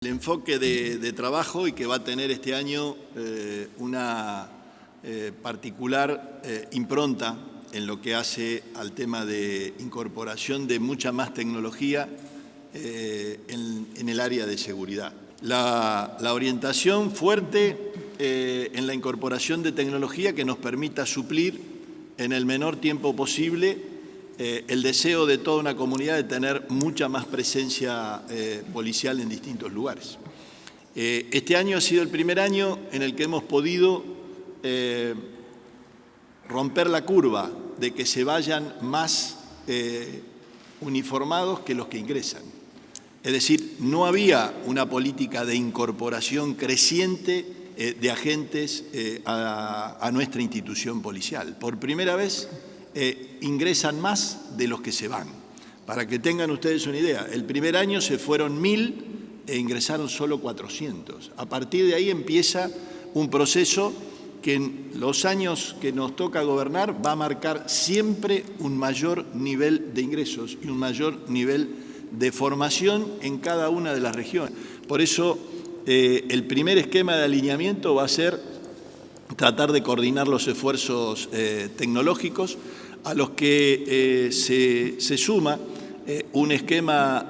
El enfoque de, trabajo y que va a tener este año eh, una eh, particular eh, impronta en lo que hace al tema de incorporación de mucha más tecnología en, el área de seguridad. La, la orientación fuerte en la incorporación de tecnología que nos permita suplir en el menor tiempo posible eh, el deseo de toda una comunidad de tener mucha más presencia eh, policial en distintos lugares. Eh, este año ha sido el primer año en el que hemos podido romper la curva de que se vayan más uniformados que los que ingresan. Es decir, no había una política de incorporación creciente de agentes a nuestra institución policial. Por primera vez eh, ingresan más de los que se van. Para que tengan ustedes una idea, el primer año se fueron mil e ingresaron solo 400. A partir de ahí empieza un proceso que en los años que nos toca gobernar va a marcar siempre un mayor nivel de ingresos y un mayor nivel de formación en cada una de las regiones. Por eso eh, el primer esquema de alineamiento va a ser tratar de coordinar los esfuerzos eh, tecnológicos a los que eh, se, suma eh, un esquema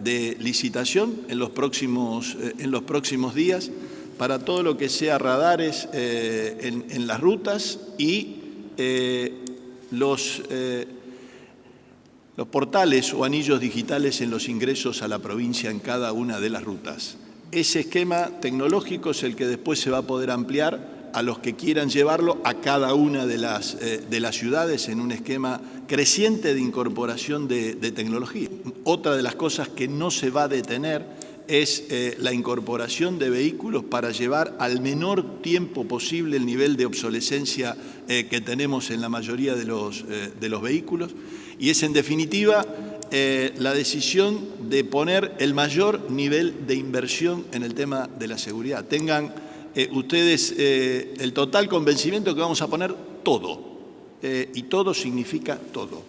de licitación en los, próximos, en los próximos días para todo lo que sea radares en, en, las rutas y los, los portales o anillos digitales en los ingresos a la provincia en cada una de las rutas. Ese esquema tecnológico es el que después se va a poder ampliar a los que quieran llevarlo a cada una de las, eh, de las ciudades en un esquema creciente de incorporación de, tecnología. Otra de las cosas que no se va a detener es eh, la incorporación de vehículos para llevar al menor tiempo posible el nivel de obsolescencia eh, que tenemos en la mayoría de los, de los vehículos y es en definitiva la decisión de poner el mayor nivel de inversión en el tema de la seguridad. Tengan eh, ustedes eh, el total convencimiento que vamos a poner todo, eh, y todo significa todo,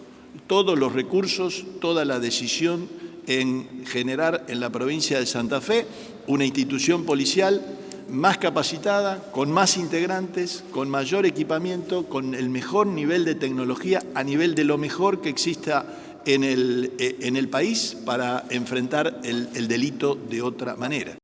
todos los recursos, toda la decisión en generar en la provincia de Santa Fe una institución policial más capacitada, con más integrantes, con mayor equipamiento, con el mejor nivel de tecnología, a nivel de lo mejor que exista en el, en el país para enfrentar el delito de otra manera.